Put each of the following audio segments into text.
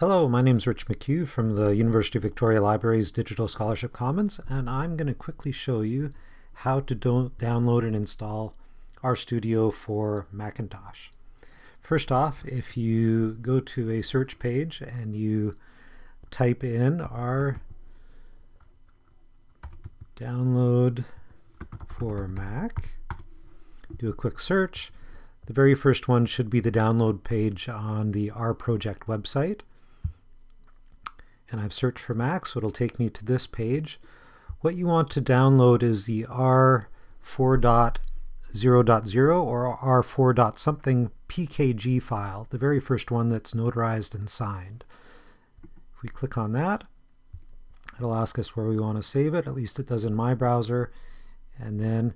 Hello, my name is Rich McHugh from the University of Victoria Libraries Digital Scholarship Commons, and I'm going to quickly show you how to do download and install RStudio for Macintosh. First off, if you go to a search page and you type in R download for Mac, do a quick search, the very first one should be the download page on the R project website and I've searched for Mac, so it'll take me to this page. What you want to download is the R4.0.0 or R4. something PKG file, the very first one that's notarized and signed. If we click on that, it'll ask us where we want to save it, at least it does in my browser, and then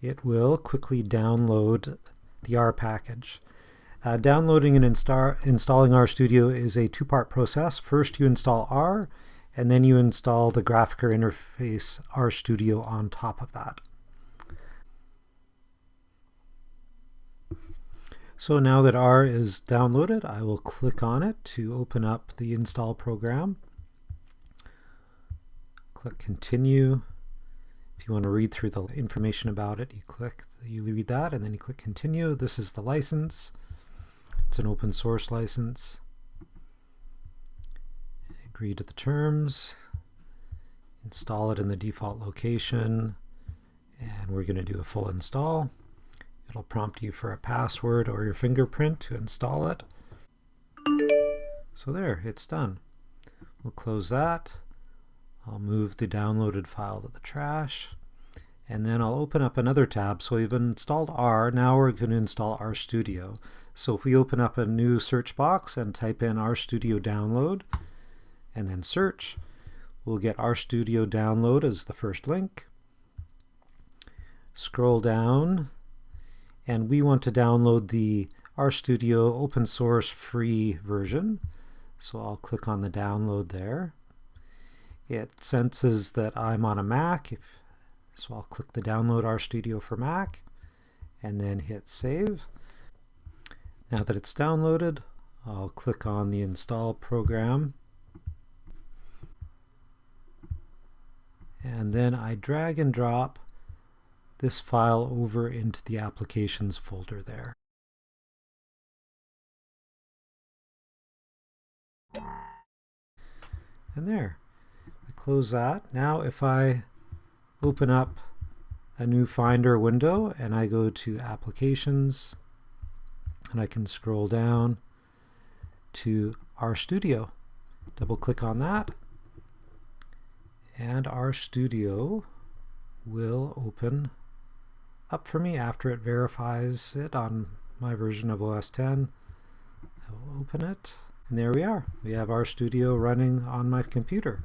it will quickly download the R package. Uh, downloading and insta installing RStudio is a two-part process. First you install R, and then you install the graphical interface RStudio on top of that. So now that R is downloaded, I will click on it to open up the install program. Click continue. If you want to read through the information about it, you click, you read that, and then you click continue. This is the license. It's an open source license. Agree to the terms. Install it in the default location. And we're going to do a full install. It'll prompt you for a password or your fingerprint to install it. So there, it's done. We'll close that. I'll move the downloaded file to the trash. And then I'll open up another tab. So we've installed R. Now we're going to install RStudio. So if we open up a new search box and type in RStudio download and then search, we'll get RStudio download as the first link. Scroll down and we want to download the RStudio open source free version. So I'll click on the download there. It senses that I'm on a Mac, so I'll click the download RStudio for Mac and then hit save. Now that it's downloaded, I'll click on the install program and then I drag and drop this file over into the applications folder there. And there. I close that. Now if I open up a new Finder window and I go to Applications and I can scroll down to RStudio. Double click on that and RStudio will open up for me after it verifies it on my version of OS 10. I will open it and there we are. We have RStudio running on my computer.